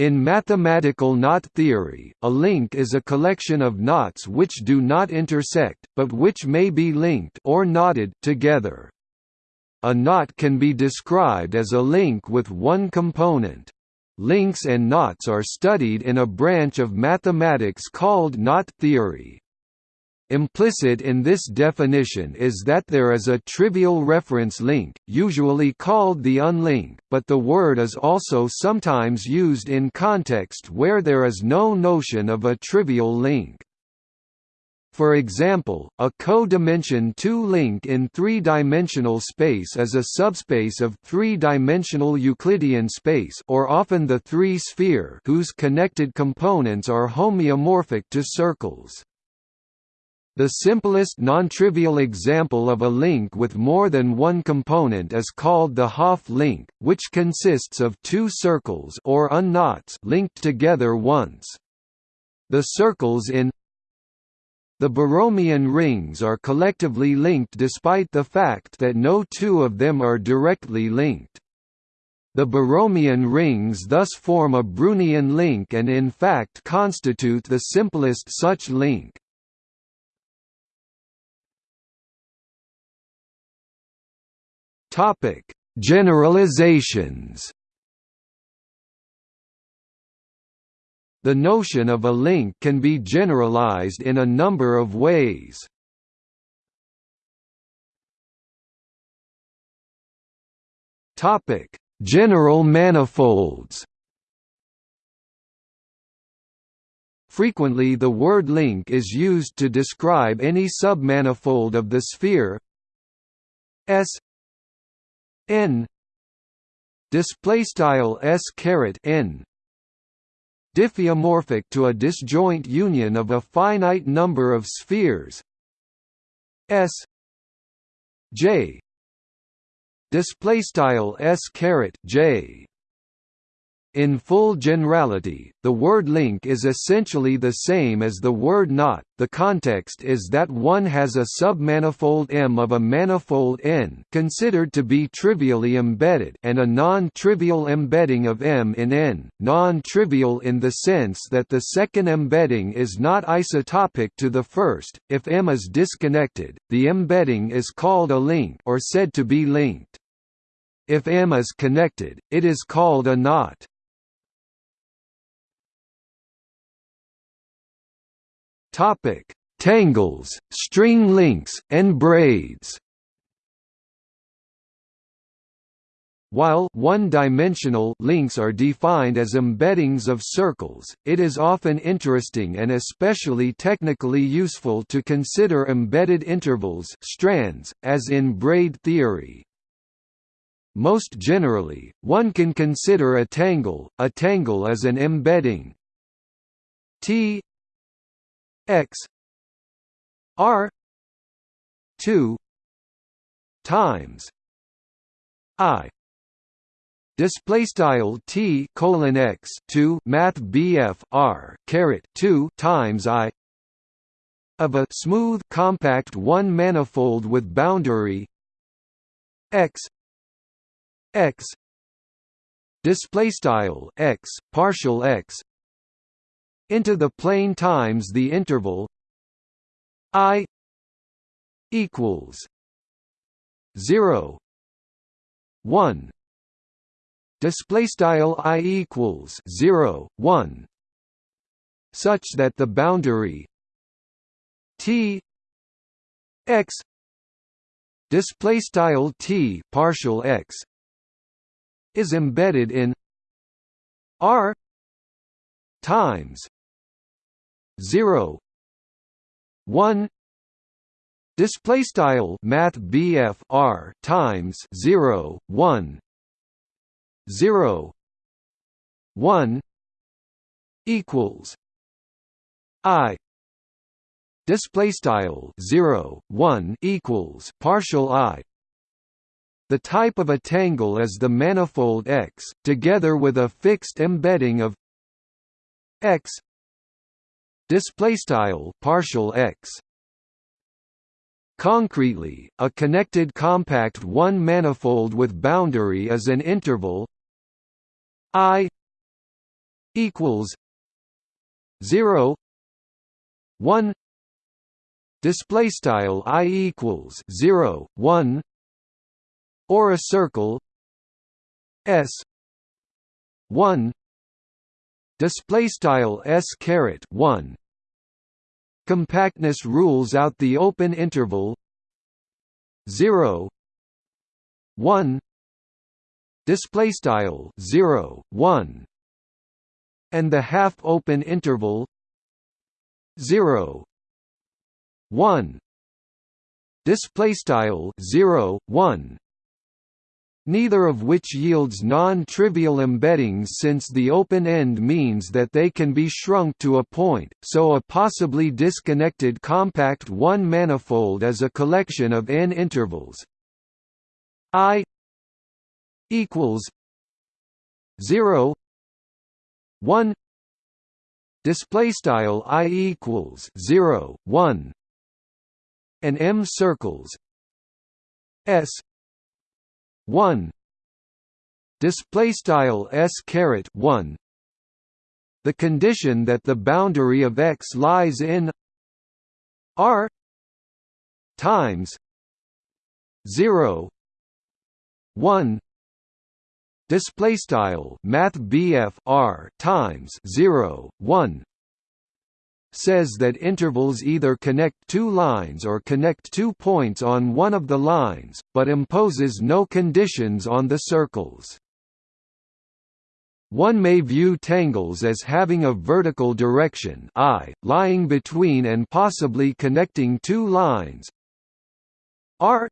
In mathematical knot theory, a link is a collection of knots which do not intersect, but which may be linked or knotted together. A knot can be described as a link with one component. Links and knots are studied in a branch of mathematics called knot theory. Implicit in this definition is that there is a trivial reference link, usually called the unlink, but the word is also sometimes used in context where there is no notion of a trivial link. For example, a codimension 2 link in three-dimensional space is a subspace of three-dimensional Euclidean space or often the three-sphere whose connected components are homeomorphic to circles. The simplest non-trivial example of a link with more than one component is called the Hopf link, which consists of two circles or unknots linked together once. The circles in the Borromean rings are collectively linked despite the fact that no two of them are directly linked. The Borromean rings thus form a Brunnian link and in fact constitute the simplest such link. Topic: Generalizations. The notion of a link can be generalized in a number of ways. Topic: General manifolds. Frequently the word link is used to describe any submanifold of the sphere S n. Display style s caret n. Diffeomorphic to a disjoint union of a finite number of spheres. S. J. Display style s caret j in full generality, the word link is essentially the same as the word knot. The context is that one has a submanifold M of a manifold N considered to be trivially embedded and a non-trivial embedding of M in N, non-trivial in the sense that the second embedding is not isotopic to the first. If M is disconnected, the embedding is called a link or said to be linked. If M is connected, it is called a knot. Topic: Tangles, string links, and braids. While one-dimensional links are defined as embeddings of circles, it is often interesting and especially technically useful to consider embedded intervals strands, as in braid theory. Most generally, one can consider a tangle. A tangle is an embedding T x r 2 times i display style t colon x 2 math bf r caret 2 times i of a smooth compact one manifold with boundary x x display style x partial x into the plane times the interval i equals 0 1 display style i equals 0 1 such that the boundary t x display style t partial x is embedded in r times 0 1 display style math BF R times 0 1 0 1 equals. I. Display style 0 1 equals partial I. The type of a tangle is the manifold X together with a fixed embedding of X display style partial x. Concretely, a connected compact one-manifold with boundary is an interval I equals 0 1 display style i equals 0 1 or a circle s 1 display style s caret 1 compactness rules out the open interval. 0 1 display style 0 1 and the half open interval. 0 1 display style 0 1 neither of which yields non-trivial embeddings since the open end means that they can be shrunk to a point, so a possibly disconnected compact one-manifold is a collection of n intervals. I equals 0 1 display style i equals 0 1 and m circles s 1 display style s caret 1 the condition that the boundary of x lies in r times 0 1 display style math r times 0 1 says that intervals either connect two lines or connect two points on one of the lines, but imposes no conditions on the circles. One may view tangles as having a vertical direction I, lying between and possibly connecting two lines r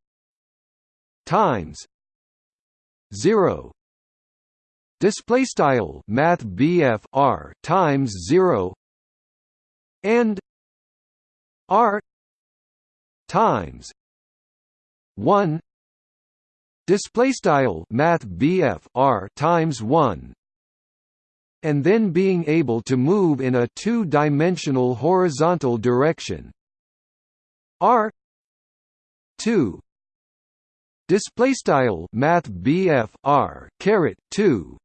times 0 display style math r times 0 and r times 1 display style math r times 1 and then being able to move in a two-dimensional horizontal direction. R 2 display style math r caret 2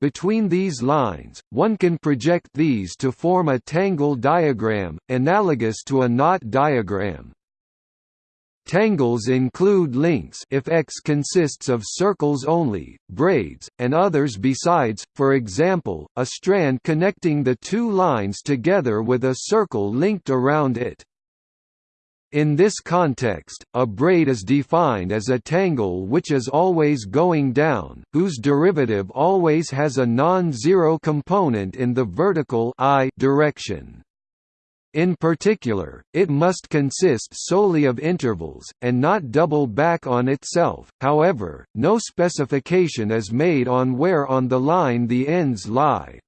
between these lines, one can project these to form a tangle diagram, analogous to a knot diagram. Tangles include links if X consists of circles only, braids, and others besides, for example, a strand connecting the two lines together with a circle linked around it. In this context, a braid is defined as a tangle which is always going down, whose derivative always has a non-zero component in the vertical I direction. In particular, it must consist solely of intervals, and not double back on itself, however, no specification is made on where on the line the ends lie.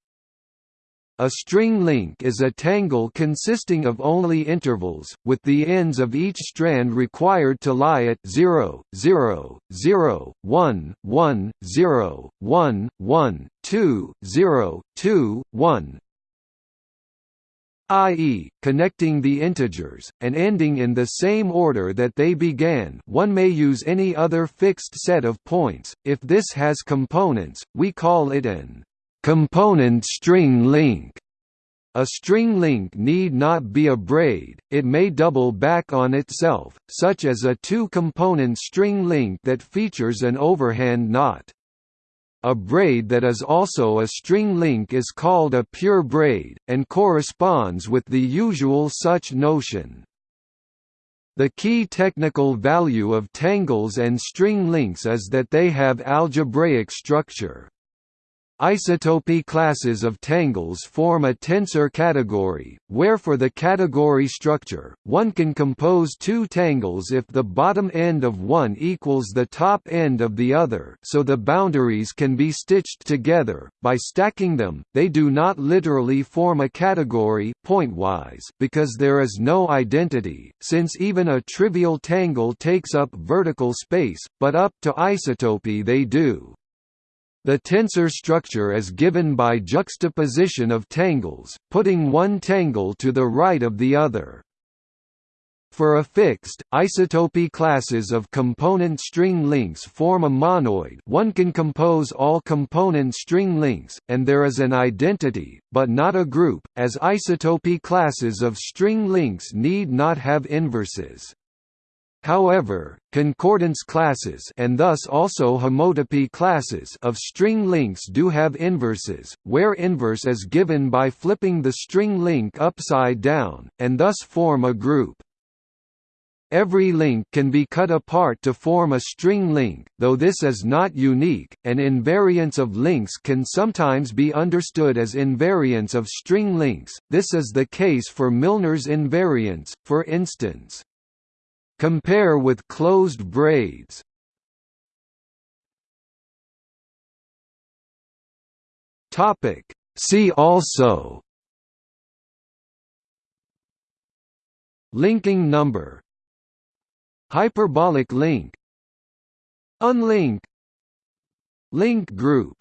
A string link is a tangle consisting of only intervals, with the ends of each strand required to lie at 0, 0, 0, 1, 1, 0, 1, 1, 2, 0, 2, 1 i.e., connecting the integers, and ending in the same order that they began one may use any other fixed set of points, if this has components, we call it an Component string link a string link need not be a braid, it may double back on itself, such as a two-component string link that features an overhand knot. A braid that is also a string link is called a pure braid, and corresponds with the usual such notion. The key technical value of tangles and string links is that they have algebraic structure. Isotopy classes of tangles form a tensor category, where for the category structure, one can compose two tangles if the bottom end of one equals the top end of the other so the boundaries can be stitched together. By stacking them, they do not literally form a category pointwise because there is no identity, since even a trivial tangle takes up vertical space, but up to isotopy they do. The tensor structure is given by juxtaposition of tangles, putting one tangle to the right of the other. For a fixed, isotopy classes of component string links form a monoid one can compose all component string links, and there is an identity, but not a group, as isotopy classes of string links need not have inverses. However, concordance classes and thus also homotopy classes of string links do have inverses, where inverse is given by flipping the string link upside down, and thus form a group. Every link can be cut apart to form a string link, though this is not unique, and invariants of links can sometimes be understood as invariants of string links, this is the case for Milnor's invariants, for instance. Compare with closed braids. Topic. See also. Linking number. Hyperbolic link. Unlink. Link group